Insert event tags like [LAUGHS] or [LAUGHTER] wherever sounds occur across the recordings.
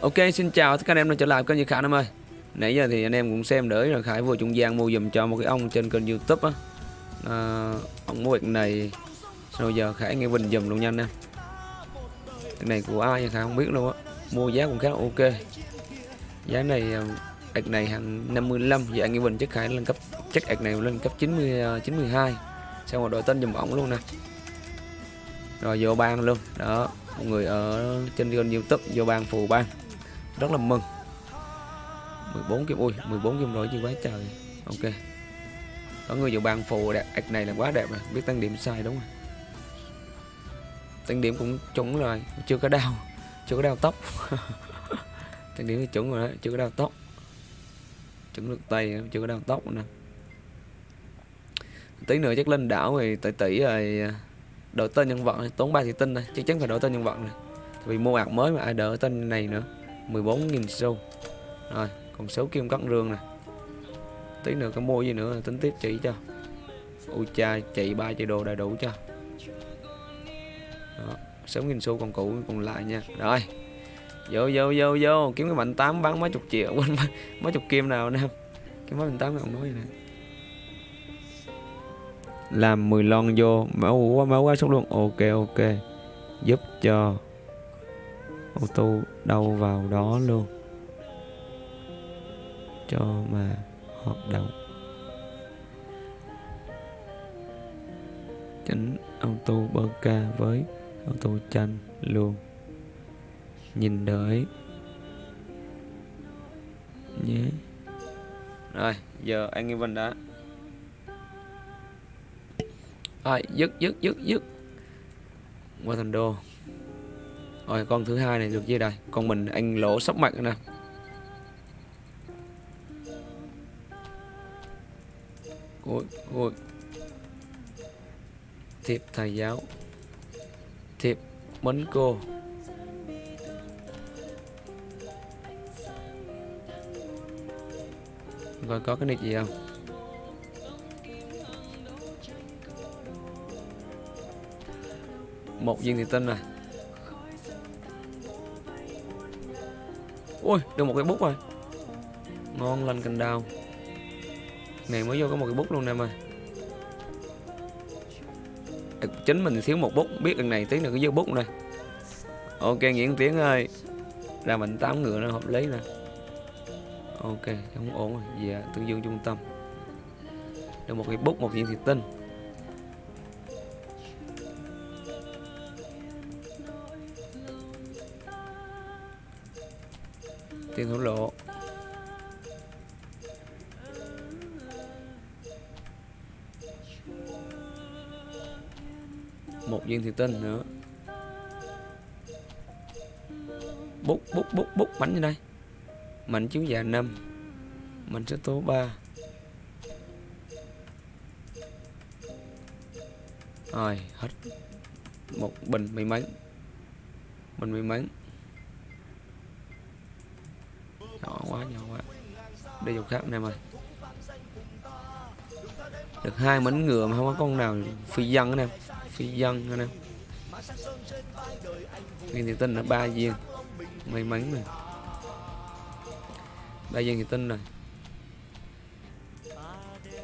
Ok xin chào tất cả anh em đã trở lại kênh Như Khải em ơi. Nãy giờ thì anh em cũng xem đỡ rồi Khải vừa trung gian mua dùm cho một cái ông trên kênh youtube á. À, Ông mua việc này Sau giờ Khải nghe bình dùm luôn nha. Anh em Cái này của ai Khải? Không biết luôn á. Mua giá cũng khá là ok. Giá này ờ, ạc này hàng 55 Giờ anh nghe bình chắc Khải lên cấp Chắc ạc này lên cấp 90 92 ờ, Xong rồi đổi tên dùm ổng luôn nè. Rồi vô ban luôn. Đó một người ở trên kênh youtube vô ban phù ban rất là mừng. 14 kim ui 14 kim rồi chứ quá trời. Ok. Có người vào bàn phù đẹp ạch này là quá đẹp rồi. Biết tăng điểm sai đúng không tăng điểm cũng chuẩn rồi. Chưa có đau. Chưa có đau tóc. [LAUGHS] Tăng điểm thì chuẩn rồi đó. Chưa có đau tóc. Chuẩn được tay chưa có đau tóc nữa. Nè tí nữa chắc lên đảo thì tỷ tỷ rồi à, đổi tên nhân vật. Tốn ba thị tinh này chắc chắn phải đổi tên nhân vật này vì mua ạc mới mà ai đỡ tên này nữa. 14.000 xu. Rồi còn số kim cắt rương nè. Tí nữa có mua gì nữa tính tiếp chỉ cho. Ui cha chị ba chị đồ đầy đủ cho. Đó. 6.000 xu còn cũ còn lại nha. Rồi vô vô vô vô kiếm cái mạnh 8 bán mấy chục triệu [LAUGHS] quên mấy, mấy chục kim nào nè. Cái mấy mạnh 8 còn nói nè. Làm 10 lon vô máu quá máu quá sốc luôn. Ok ok. Giúp cho. Ô tô đâu vào đó luôn. Cho mà hoạt động. Chỉnh auto bơ ca với auto chanh luôn. Nhìn đợi. Nhé. Rồi, giờ anh Evan đã. Rồi, dứt dứt dứt dứt. Qua thành đô rồi con thứ hai này được chưa đây? Con mình anh lỗ sóc mặt nè. Ôi ôi. Thiệp thầy giáo. Thiệp mến cô. Coi có cái nick gì không? Một viên thị tinh này. Ui được một cái bút rồi. Ngon lành cành đào. Này mới vô có một cái bút luôn em ơi. Chính mình thiếu một bút biết lần này tiếng được cái dư bút này ok nguyễn tiếng ơi. Ra mình tám ngựa nó hợp lý nè. Ok không ổn rồi. Về yeah, tương dương trung tâm. Được một cái bút một viên thủy tinh. Tiền thổ lộ. Một viên thủy tinh nữa. Bút bút bút bút bánh như đây. Mảnh chiếu già năm. Mảnh số tố 3 rồi, hết. Một bình may mắn. Bình may mắn nhỏ quá nhỏ quá. Đây dọc khác anh em ơi được hai mảnh ngựa mà không có con nào. Phi dân anh em phi dân anh em viên thì tinh là ba viên. May mắn này ba viên thì tinh rồi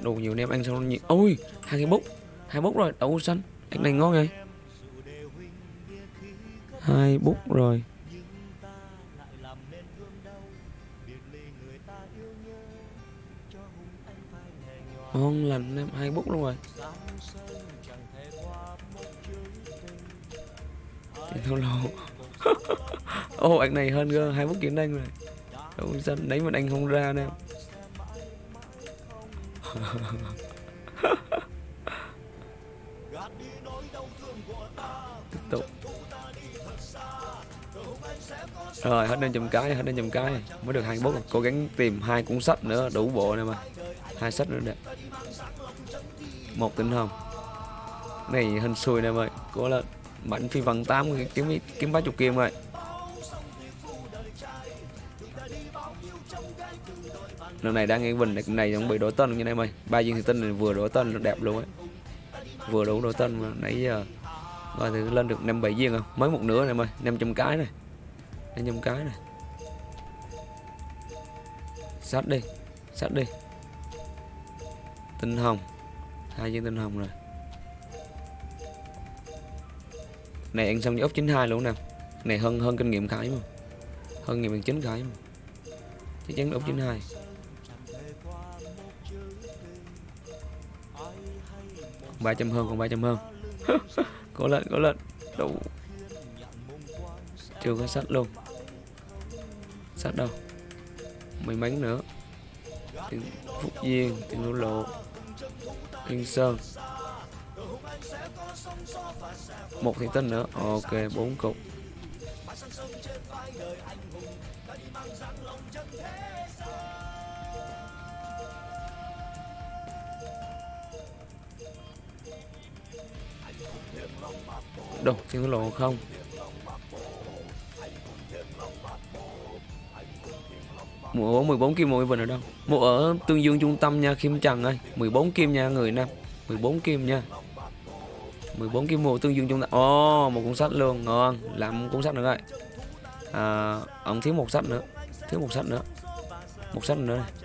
đủ nhiều anh em ăn xong nhiều. Ôi, hai cái bút hai bút rồi, đậu xanh. Cái này ngon rồi hai bút rồi. Vâng, ngon lành em hai bút luôn rồi. Tiền thâu lô ô, anh này hơn cơ hai bút kiếm anh rồi. Đâu sao đấy mà anh không ra nè. [LAUGHS] Tiếp tục. Rồi, hết lên chùm cái, hết lên chùm cái. Mới được hai bút cố gắng tìm hai cuốn sách nữa, đủ bộ nè mà hai sách nữa đẹp một tinh hồng này, hình xui nè ơi cố lên mạnh phi vần tám kiếm kiếm ba chục kim rồi lần này đang nghe bình này cũng bị đổi tên như này mày ba viên thì tinh này vừa đổi tên đẹp luôn ấy vừa đủ đổi tên mà nãy giờ coi thì lên được năm bảy viên không mới một nửa này mày năm trăm cái này. Năm trăm cái này. Sát đi sát đi tinh hồng. Hai viên tinh hồng rồi. Này, ăn xong với ốc 92 luôn nè. Này, hơn hơn kinh nghiệm khải mà. Hơn nghiệm bằng chính khải mà. Chắc chắn là ốc 92 ba trăm hơn, còn ba trăm hơn. [LAUGHS] Cố lên cố lên. Đủ. Chưa có sách luôn. Sách đâu? Mấy mánh nữa. Tiền phúc duyên tiền lộ lộ yên sơn. Một thiện tinh nữa. Ok bốn cục. Đâu thiên lộ không? Mùa ở 14 kim mỗi vần ở đâu? Mùa ở tương dương trung tâm nha kim trần ơi. 14 kim nha người nam 14 kim nha. 14 kim mùa tương dương trung tâm. Ồ oh, một cuốn sách luôn. Ngon. Làm cuốn sách nữa rồi à, ông thiếu một sách nữa. Thiếu một sách nữa. Một sách nữa. Này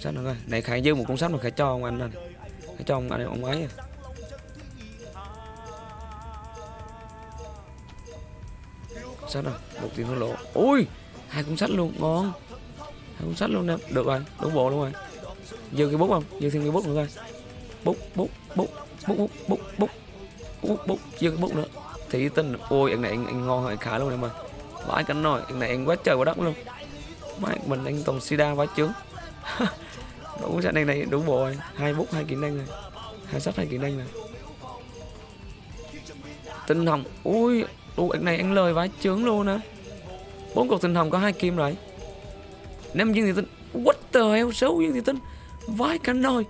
sách nữa rồi này khải dư một cuốn sách mà khải cho ông anh này khải cho ông anh ông ấy à. sách rồi một tiền hối lộ ui hai cuốn sách luôn. Ngon không sách luôn nè được rồi đúng bộ luôn rồi. Dư cái bút không? Dư thêm cái bút nữa coi. Bút bút bút bút bút bút bút bút bút dư cái bút nữa. Thì tin ôi anh này anh, anh ngon hơn anh khá luôn em ơi. Vãi cánh nồi anh này anh quá trời quá đất luôn. Mãi mình anh toàn sida vãi trướng. [LAUGHS] Đủ sách này này đủ bộ rồi. Hai bút hai kỹ năng rồi. Hai sách hai kỹ năng rồi. Tinh hồng. Ui ui anh này anh lời vãi trướng luôn á. Bốn cục tinh hồng có hai kim rồi năm viên thì tinh. What the hell, xấu viên thì tinh. Vãi cả nồi.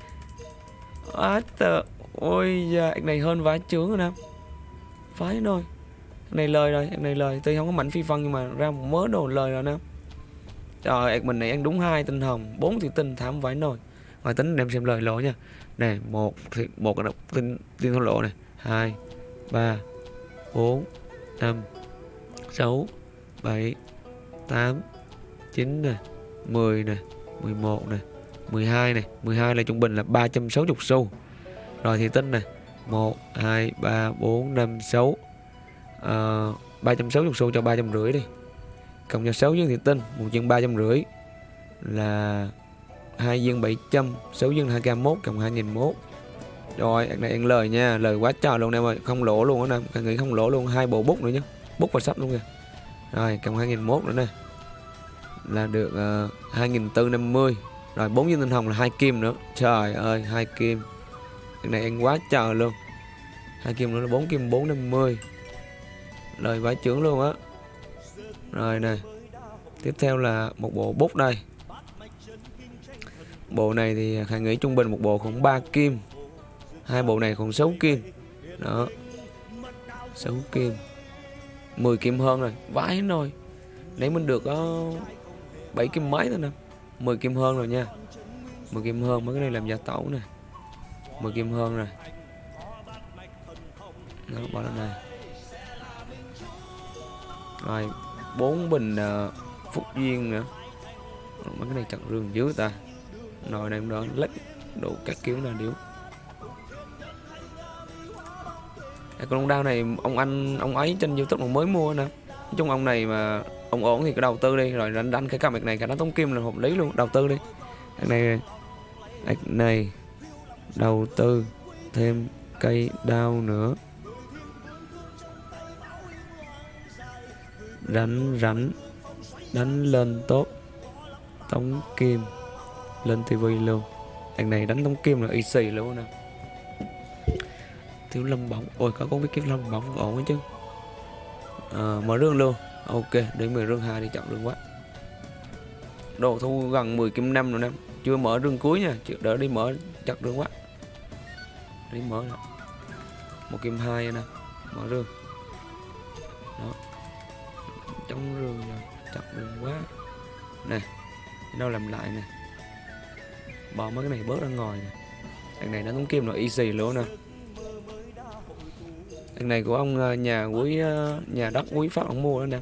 What the ôi da anh này hơn vãi trướng rồi nè. Vãi nồi. Anh này lời rồi anh này lời. Tuy không có mảnh phi phân nhưng mà ra một mớ đồ lời rồi nè. Trời ơi, mình này ăn đúng hai tinh hồng, bốn thì tinh thảm vãi nồi. Ngoài tính đem xem lời lỗ nha. Này một thì một là tinh tinh thổ lộ này. Hai, ba, bốn 5 6 7 8 9 nè. 10 này 11 này 12 này 12 là trung bình là 360 xu. Rồi thì tính này 1 2 3 4 5 6 à, 360 xu cho 350 đi. Cộng cho 6 viên thì tinh một viên 350 là hai viên 700 6 viên 2k1 cộng 2001 rồi, anh này ăn lời nha, lời quá trời luôn em ơi, không lỗ luôn á em, nghĩ không lỗ luôn, hai bộ bút nữa nhá bút và sắp luôn kìa. Rồi, cộng 2001 nữa nè. Là được ờ, uh, 2450. Rồi bốn viên tinh hồng là hai kim nữa. Trời ơi, hai kim. Cái này ăn quá trời luôn. Hai kim nữa là bốn kim 450. Lời vãi trưởng luôn á. Rồi này Tiếp theo là một bộ bút đây. Bộ này thì Khải nghĩ trung bình một bộ khoảng 3 kim hai bộ này còn 6 kim đó 6 kim 10 kim hơn rồi vãi rồi nãy mình được có uh, 7 kim mấy thôi nè. 10 kim hơn rồi nha. 10 kim hơn mấy cái này làm gia tẩu nè. 10 kim hơn rồi nó bỏ lên đây. Rồi bốn bình uh, phúc duyên nữa. Mấy cái này chặt rương dưới ta. Nồi này đó lấy đủ các kiểu là điếu. À, con ông đao này ông anh ông ấy trên youtube mà mới mua nè. Nói chung ông này mà ông ổn thì cứ đầu tư đi rồi đánh đánh cái cặp này cả nó tống kim là hợp lý luôn đầu tư đi. Này này đầu tư thêm cây đao nữa. Đánh rắn đánh lên tốt tống kim lên tivi luôn. Anh này đánh tống kim là y xì luôn nè. Thiếu lâm bóng ôi có có biết kiếm lâm bóng ổn chứ. À, mở rương luôn ok, đến mình rương hai đi chậm rương quá. Đồ thu gần 10 kim năm rồi nè. Chưa mở rương cuối nha chưa đỡ đi mở chặt rương quá. Đi mở nè. Một kim hai nè, mở rương đó. Trong rương rồi chặt rương quá. Nè đâu làm lại nè. Bỏ mấy cái này bớt ra ngoài nè. Thằng này nó cũng kim là easy luôn nè. Thằng này của ông ờ, nhà quý ờ, nhà đất quý pháp ông mua đó nè.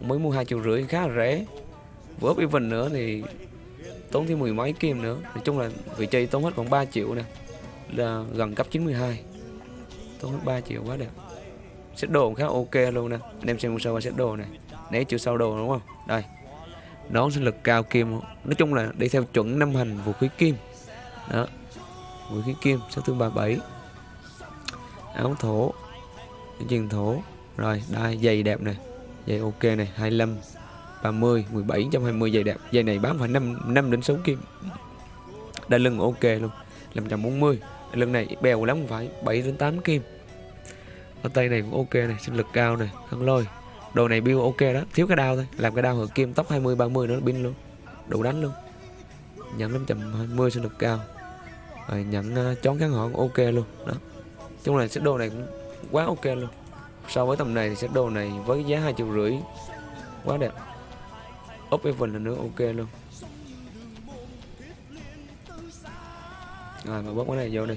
Mới mua hai triệu rưỡi, khá là rẻ. vừa up even nữa thì tốn thêm mười mấy kim nữa. Nói chung là vị trí tốn hết khoảng 3 triệu nè. Là gần cấp 92 tốn hết 3 triệu quá đẹp xét đồ cũng khá ok luôn nè. Anh em xem sơ qua xét đồ này. Né chữ sau đồ đúng không? Đây. Nón sinh lực cao kim. Nói chung là đi theo chuẩn năm hành vũ khí kim. Đó. Vũ khí kim sát thương 37 áo thổ. Truyền thổ. Rồi đây giày đẹp này dây ok này 25 30 17 120 dây đẹp. Dây này bán phải 5 5 đến 6 kim. Đai lưng ok luôn 540 đai lưng này bèo lắm phải 7 đến 8 kim. Ở tay này cũng ok này sinh lực cao này khăn lôi. Đồ này build ok đó thiếu cái đao thôi. Làm cái đao hợp kim tóc 20 30 nó pin luôn. Đủ đánh luôn. Nhận 520 sinh lực cao. Rồi nhận uh, ờ, chón kháng hỏng ok luôn đó. Chung là sức đồ này cũng quá ok luôn so với tầm này thì set đồ này với giá hai triệu rưỡi. Quá đẹp. Up even là nữa, ok luôn. Rồi, mà bóp cái này vô đi.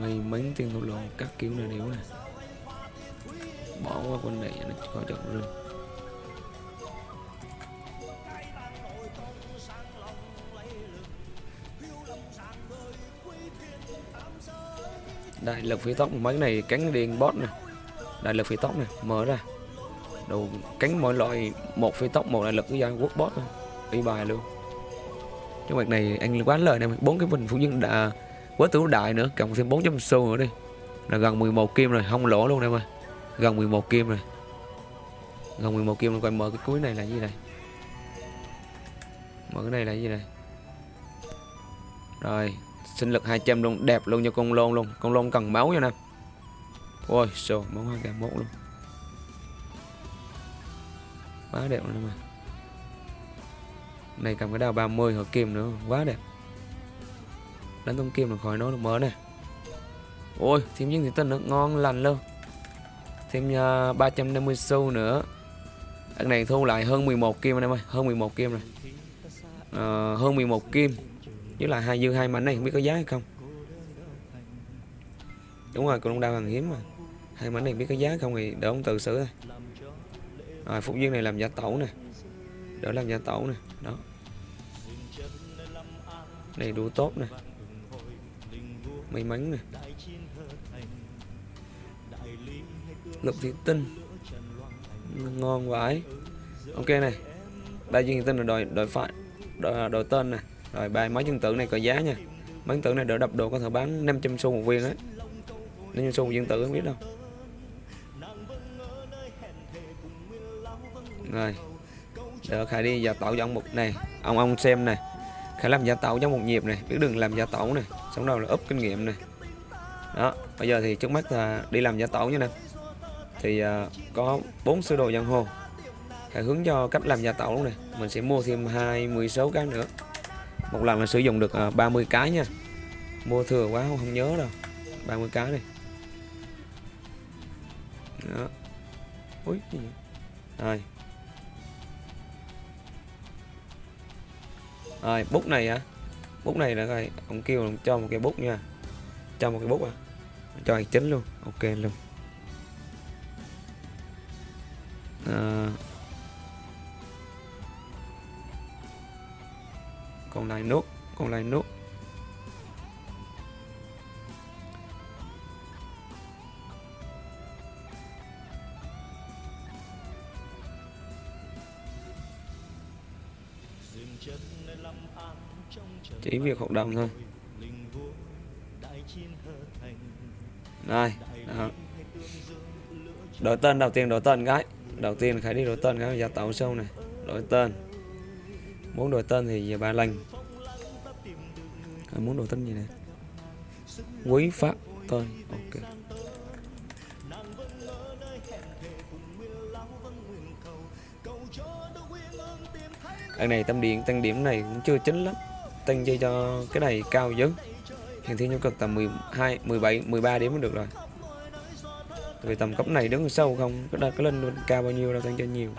Mày mấy tiền thủ lộ các kiểu này điếu này bỏ qua con này, nó có chọn rừng đại lực phía tóc mấy này cánh điên bot này đại lực phi tóc này, mở ra. Đầu cánh mọi loại một phi tóc một đại lực cái gian quốc boss thôi. Y bài luôn. Cái mặt này anh quá lời này, bốn cái bình phụ nhân đã quá tử đại nữa. Cộng thêm 400 xu nữa đi. Là gần 11 kim rồi, không lỗ luôn em ơi. Gần 11 kim rồi. Gần 11 kim rồi coi mở cái cuối này là gì này mở cái này là gì này rồi, sinh lực 200 luôn, đẹp luôn cho con lôn luôn. Con lôn cần máu cho nè ôi trời, máu 2k1 luôn. Quá đẹp luôn mà này cầm cái đào 30 hợp kim nữa quá đẹp. Đánh thông kim là khỏi nói được mớ này. Ôi thêm những thị tinh nữa ngon lành luôn. Thêm à, uh, 350 xu nữa. Đằng này thu lại hơn 11 kim anh em ơi hơn 11 kim rồi. Uh, hơn 11 kim. Với lại hai dư hai mảnh này không biết có giá hay không. Đúng rồi còn đào hàng hiếm mà hai mảnh này biết có giá không thì để ông tự xử thôi. Rồi phục duyên này làm giả tẩu nè. Đỡ làm giả tẩu nè đó. Này đủ tốt nè. May mắn nè. Lục thị tinh. Ngon vãi ok này ba viên tinh là đòi đòi phải đòi, à, đòi tên nè. Rồi ba mấy chân tử này có giá nha. Mấy chân tử này đỡ đập đồ có thể bán 500 xu một viên đấy 500 xu một viên tử không biết đâu. Rồi. Được khải đi giả tẩu giống một này. Ông ông xem này. Khải làm giả tẩu trong một nhịp này. Biết đừng làm giả tẩu này. Xong đầu là úp kinh nghiệm này. Đó bây giờ thì trước mắt là đi làm giả tẩu như này, thì uh, có bốn sơ đồ giang hồ. Khải hướng cho cách làm giả tẩu luôn này. Mình sẽ mua thêm hai mươi số cái nữa. Một lần là sử dụng được à, uh, 30 cái nha. Mua thừa quá không, không nhớ đâu. 30 cái này đó. Ui, gì vậy? rồi. Rồi bút này hả? Bút này là coi ông kêu cho một cái bút nha. Cho một cái bút à. Cho hành chính luôn ok luôn. À, còn lại nốt còn lại nốt chỉ việc hoạt động thôi. Đây đó. đổi tên, đầu tiên đổi tên cái đầu tiên khải đi đổi tên cái giờ tạo sâu này. Đổi tên. Muốn đổi tên thì giờ ba lần à, muốn đổi tên gì này? Quý phát tên ok. Cái này tâm điện tăng điểm này cũng chưa chính lắm tăng dây cho cái này cao dữ. Hiện thiên nhu cực tầm 12 17 13 điểm mới được rồi. Vì tầm cấp này đứng sâu không có đặt cái lên cao bao nhiêu đâu tăng cho nhiều.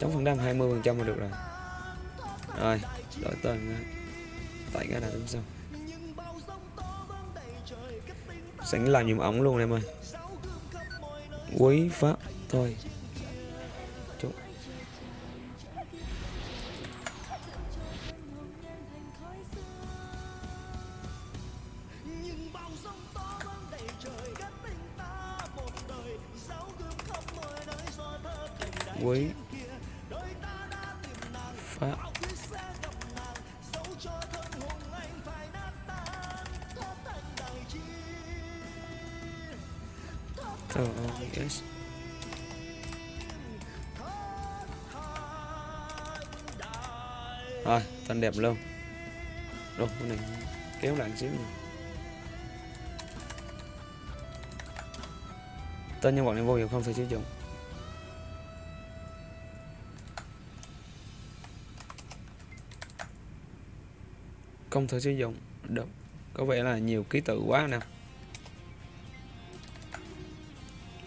Chống phần trăm 20 phần trăm là được rồi. Rồi, đổi tên tại cái là đứng sau sẵn làm nhiệm ổng luôn em ơi. Quý pháp thôi. Với pháp Oh, yes. Rồi, tên đẹp luôn Rồi, cái này kéo lại xíu nữa. Tên nhân vật này vô hiệu không thể sử dụng Không thể sử dụng Được. Có vẻ là nhiều ký tự quá nè.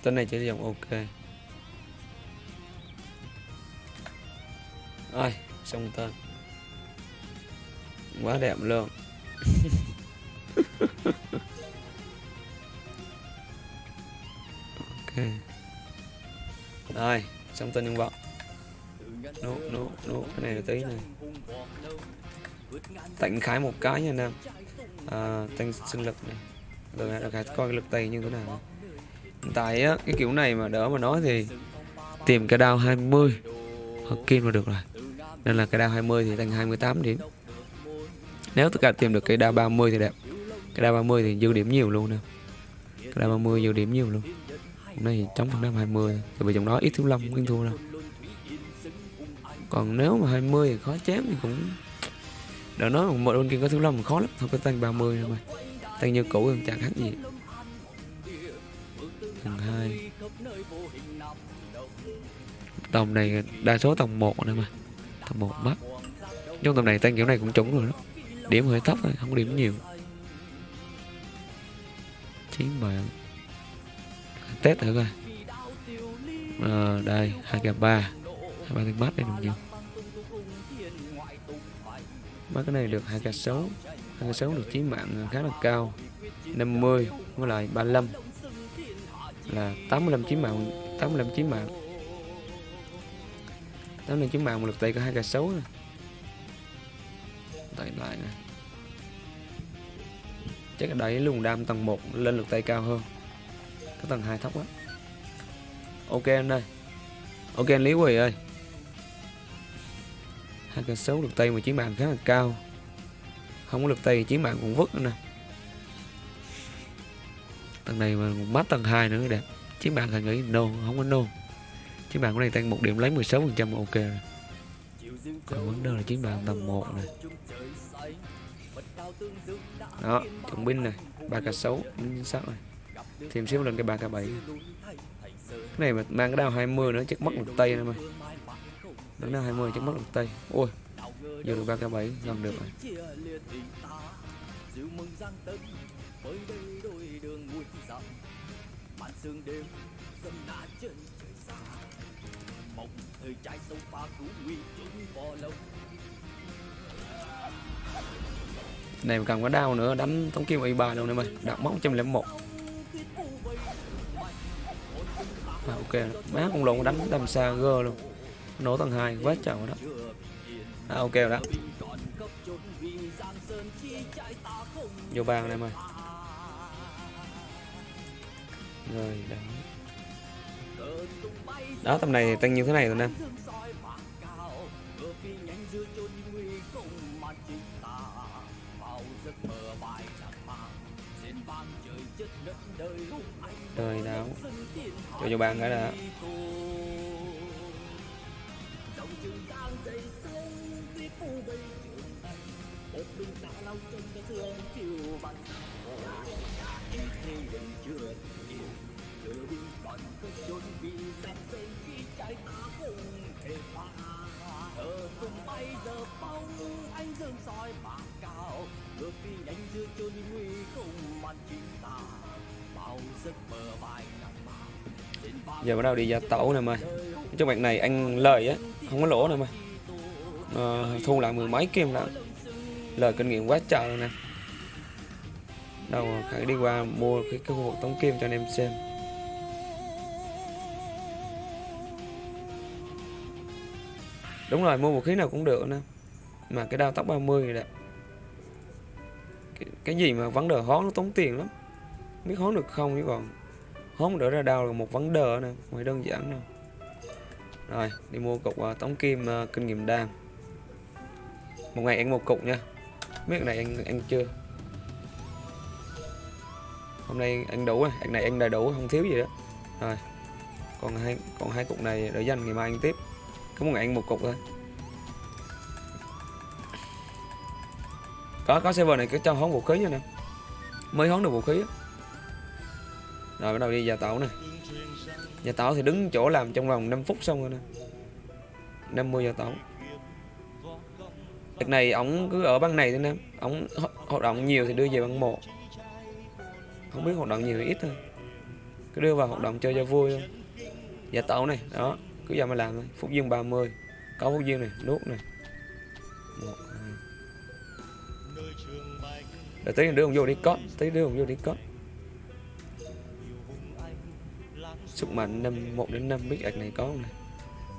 Tên này chỉ sử dụng ok. Rồi, xong tên. Quá đẹp luôn. [LAUGHS] Ok. Rồi, xong tên nhân vật. Nốt, nốt, nốt, cái này là tí này tạnh khái một cái nha Nam à, Tăng sinh lực này. Rồi là khải coi cái lực tay như thế nào Hiện tại á, cái kiểu này mà đỡ mà nói thì Tìm cái đao 20 Hoặc kim là được rồi. Nên là cái đao 20 thì thành 28 điểm. Nếu tất cả tìm được cái đao 30 thì đẹp. Cái đao 30 thì dư điểm nhiều luôn nè. Cái đao 30 dư điểm nhiều luôn. Hôm nay thì chống phần đao 20 Tại vì trong đó ít thiếu lâm không thua đâu. Còn nếu mà 20 thì khó chém thì cũng đã nói một bên kia có thứ lâm khó lắm Thôi có tăng 30 thôi mà. Tăng như cũ thì chẳng khác gì. Tầng 2 Tầm này đa số tầng 1 nữa mà. Tầng 1 mắt Trong tầm này tăng kiểu này cũng trúng rồi đó. Điểm hơi thấp thôi, không có điểm nhiều. Chín bạn Test thử coi. À, Đây, 2 k 3 hai ba tiếng bắt đây được nhiều. Bắt cái này được 2 k 6 2 k 6 được chí mạng khá là cao. 50 với lại 35 là 85 chí mạng 85 chí mạng. 85 chí mạng một lực tay có hai k 6 này. Tại lại nè. Chắc là đẩy luôn đam tầng 1 lên lực tay cao hơn. Cái tầng 2 thấp quá. Ok anh ơi. Ok anh Lý Quỳ ơi hai k 6 lực tay mà chiến mạng khá là cao. Không có lực tay chiến mạng cũng vứt nữa nè. Tầng này mà bắt tầng 2 nữa, đẹp. Chiến mạng thằng nghĩ no, không có no. Chiến mạng của này tăng một điểm lấy 16 phần trăm, ok rồi. Còn vấn đề là chiến mạng tầm 1 này đó chuẩn binh này ba k 6 chính xác rồi. Thêm xíu lên cái ba k bảy. Cái này mà mang cái đao 20 nữa, chắc mất một tay nữa mà đánh đao 20 chắc mất một tay. Ôi giờ được ba k 7 gần được rồi. Sương đêm này cần có đau nữa đánh tống kim y ba luôn này mày. Đạt mốc 101 à, ok. Má con lộn đánh đầm xa gơ luôn nổ tầng 2 quá trời đó. À, ok rồi đó. Vô bàn này mày rồi đó đó tầm này tăng như thế này rồi nè. Trời đó cho vô bàn cái đã trường gian dày sông tiếp u bay trường thành một mình ta lau chân ta thương chiều bằng ít thì vẫn chưa nhiều chưa đi bọn cứ chuẩn bị sắp xây khi trái ta cùng thể pha ở cùng bay giờ bóng anh dương soi bạc cao ngược phi đánh giữa chôn nguy không màn chính ta bao giấc mơ vài năm giờ bắt đầu đi ra tẩu nè mày. Trong mạch này anh lời á không có lỗ nữa mà. À, thu lại mười mấy kim lắm lời kinh nghiệm quá trời nè. Đâu phải đi qua mua cái, cái khu vực tống kim cho anh em xem. Đúng rồi mua vũ khí nào cũng được nè. Mà cái đao tóc 30 này đẹp cái, cái gì mà vấn đề hón nó tốn tiền lắm. Biết hón được không chứ còn. Hón đỡ ra đau là một vấn đề nè ngoài đơn giản nè rồi đi mua cục uh, tống kim uh, kinh nghiệm đam một ngày ăn một cục nha. Biết cái này ăn ăn chưa? Hôm nay ăn đủ rồi ăn này ăn đầy đủ không thiếu gì đó. Rồi còn hai còn hai cục này để dành ngày mai ăn tiếp. Có một ngày ăn một cục thôi. Có có server này cứ cho hón vũ khí nha nè. Mới hón được vũ khí á rồi, bắt đầu đi, gia tẩu nè. Gia tẩu thì đứng chỗ làm trong vòng 5 phút xong rồi nè. 50 gia tẩu. Đợt này ổng cứ ở băng này thôi nè. Ổng hoạt động nhiều thì đưa về băng 1 không biết hoạt động nhiều thì ít thôi. Cứ đưa vào hoạt động chơi cho vui thôi. Gia tẩu này, đó, cứ giờ mà làm thôi. Phút dương 30 có phút dương này nuốt này. Một, hai. Rồi tí đưa không vô đi cót tí đưa không vô đi cót. Sức mạnh năm, một đến 5 biết ạc này có không này?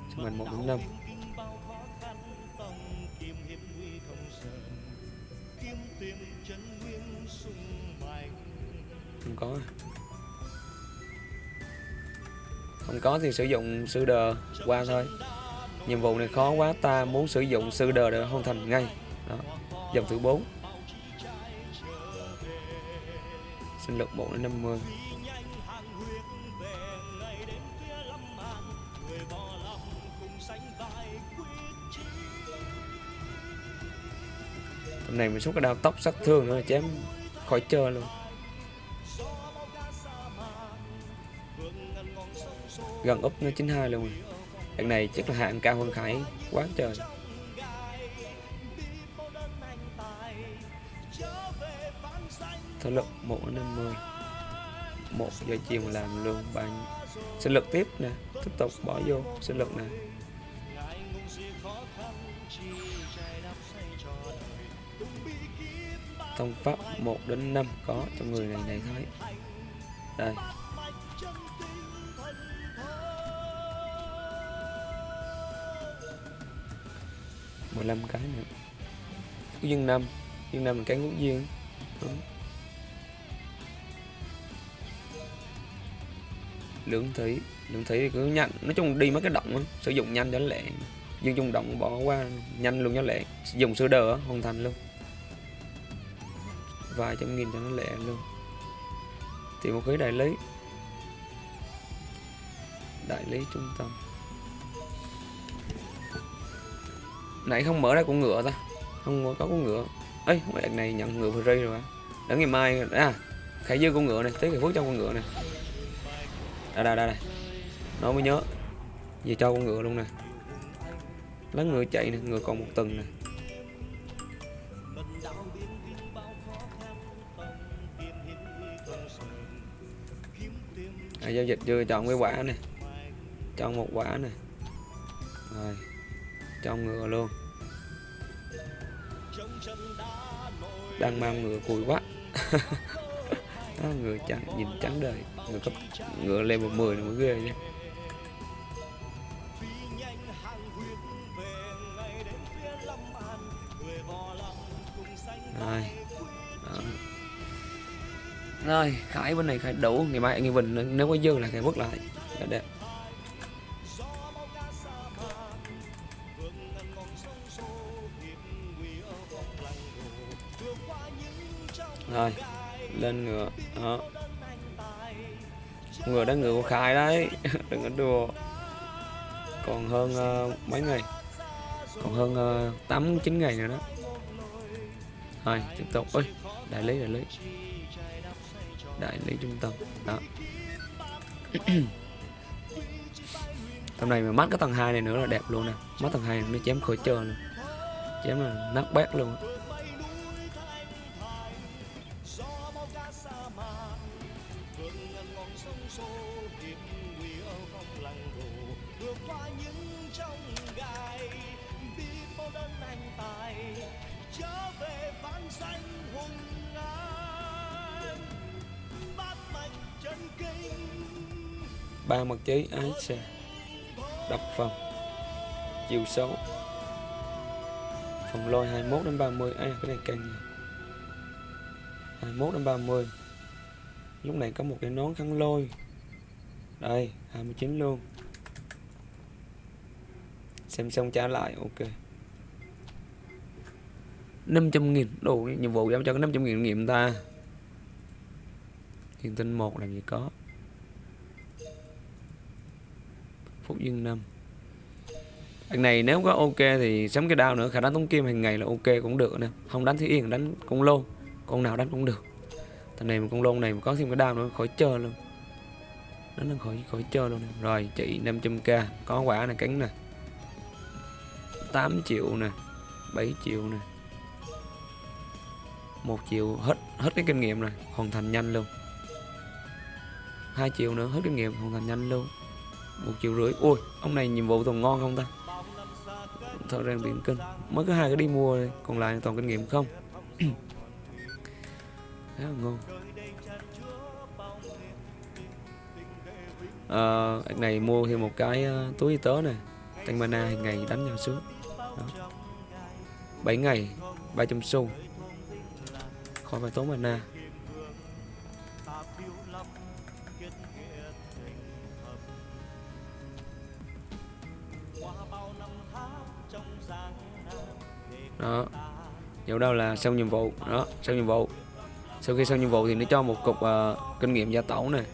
Sức mạnh 1 đến 5 không có à? không có thì sử dụng sư đờ qua thôi. Nhiệm vụ này khó quá, ta muốn sử dụng sư đờ để hoàn thành ngay. Đó, dòng thứ 4 sinh lực 4 đến 50 hôm này mình xuống cái đao tóc, sát thương nữa, chém khỏi chơi luôn. Gần úp nó 92 luôn. Rồi đằng này chắc là hạng cao hơn Khải quá trời. Thể lực một năm mươi một giờ chiều mà làm luôn, bạn. Sinh lực tiếp nè, tiếp tục bỏ vô sinh lực nè. Thông pháp 1 đến 5 có trong người này này thấy đây. mười lăm cái nữa. Ngũ dương năm viên năm là cái ngũ dương. Đó. lưỡng thủy. Lưỡng thủy thì cứ nhanh. Nói chung đi mấy cái động sử dụng nhanh cho lẹ. Dương chung động bỏ qua nhanh luôn cho lẹ. Dùng sơ đờ hoàn thành luôn vài trăm nghìn cho nó lẹ luôn. Tìm một cái đại lý. Đại lý trung tâm. Nãy không mở ra con ngựa ta. Không có con ngựa. Ấy mấy đợt này nhận ngựa free rồi á. Đến ngày mai à khải dư con ngựa này, tới ngày phước cho con ngựa này đây đây đây đây. Nó mới nhớ. Về cho con ngựa luôn nè. Lá ngựa chạy nè, ngựa còn một tuần nè. À, giao dịch chưa chọn cái quả này, chọn một quả này, rồi chọn ngựa luôn. Đang mang ngựa cùi quá. [LAUGHS] Đó, ngựa trắng nhìn trắng đời. Ngựa cấp ngựa level 10 này mới ghê chứ ơi khải bên này khải đủ. Ngày mai anh bình nếu có dư là khải vứt lại. Là đẹp. Rồi lên ngựa. Đó. Ngựa đó ngựa của khải đấy. [LAUGHS] Đừng có đùa. Còn hơn uh, mấy ngày còn hơn uh, 8 9 ngày nữa đó. Rồi tiếp tục. Ơi đại lý đại lý đại lý trung tâm. Đó. [CLEARS THROAT] Tầm này mà mắt cái tầng 2 này nữa là đẹp luôn nè. Mắt tầng 2 này nó chém khỏi trơn. Luôn chém là nát bét luôn. Chế ái xe. Đập phần. Chiều xấu. Phòng lôi 21 đến 30 à cái này càng nhiều 21 đến 30 lúc này có một cái nón khăn lôi. Đây 29 luôn. Xem xong trả lại, ok. 500 nghìn đồ nhiệm vụ giao cho cái 500 nghìn nghiệm ta. Thiên tinh một làm gì có? Yên năm anh này nếu có ok thì sắm cái đao nữa, khả năng tống kim hàng ngày là ok cũng được nè. Không đánh thì yên, đánh con lô con nào đánh cũng được. Thằng này một con lôn này mà có thêm cái đao nữa, khỏi chơi luôn. Đánh nó khỏi khỏi chơi luôn nè. rồi, chị 500k có quả này cánh nè. 8 triệu nè 7 triệu nè. một triệu, hết hết cái kinh nghiệm rồi, hoàn thành nhanh luôn. hai triệu nữa, hết kinh nghiệm, hoàn thành nhanh luôn một triệu rưỡi. Ui ông này nhiệm vụ toàn ngon không ta? Thợ rèn biển kinh. Mới có hai cái đi mua đây. còn lại toàn kinh nghiệm không? [CLEARS THROAT] Khá là ngon. À, anh này mua thêm một cái ờ, túi y tế này tăng mana hàng ngày đánh nhau sướng. Đó. 7 ngày 300 xu. Khỏi phải tốn mana. Chỗ đâu là xong nhiệm vụ đó xong nhiệm vụ sau khi xong nhiệm vụ thì nó cho một cục uh, kinh nghiệm gia tẩu này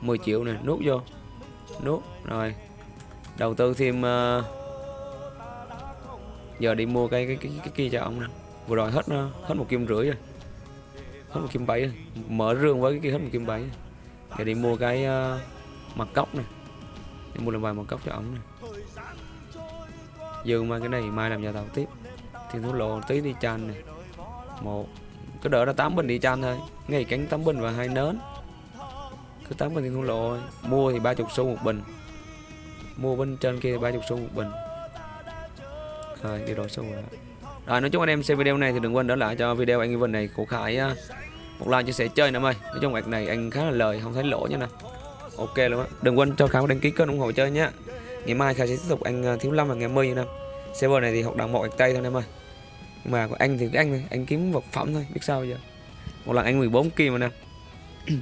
10 triệu này nút vô nút rồi đầu tư thêm uh, giờ đi mua cái cái cái, cái kia cho ông nè vừa rồi hết ờ, hết một kim rưỡi rồi hết một kim bảy rồi. mở rương với cái kia hết một kim bảy rồi. giờ đi mua cái uh, mặt cốc này đi mua làm vài mặt cốc cho ông này dương mai cái này mai làm nhà tẩu tiếp thì nó lộ tí đi chan này. Một, cứ đỡ là 8 bình đi chan thôi. Ngày cánh 8 bình và hai nến. Cứ 8 bình thì thu lộ thôi. mua thì 30 xu một bình. Mua bên trên kia 30 xu một bình. Rồi, đi đổi xu rồi. Rồi, nói chung anh em xem video này thì đừng quên đỡ lại cho video anh Evan này của Khải một like chia sẻ chơi nữa ơi. Nói chung việc này anh khá là lời, không thấy lỗ nha nè. Ok luôn á. Đừng quên cho Khải đăng ký kênh ủng hộ chơi nhá. Ngày mai Khải sẽ tiếp tục anh à, thiếu lâm và ngày mươi năm server này thì học đẳng một gạch tay thôi em ơi nhưng mà anh thì cái anh này, anh kiếm vật phẩm thôi, biết sao giờ? Một lần anh 14 kim mà nè. [CLEARS THROAT]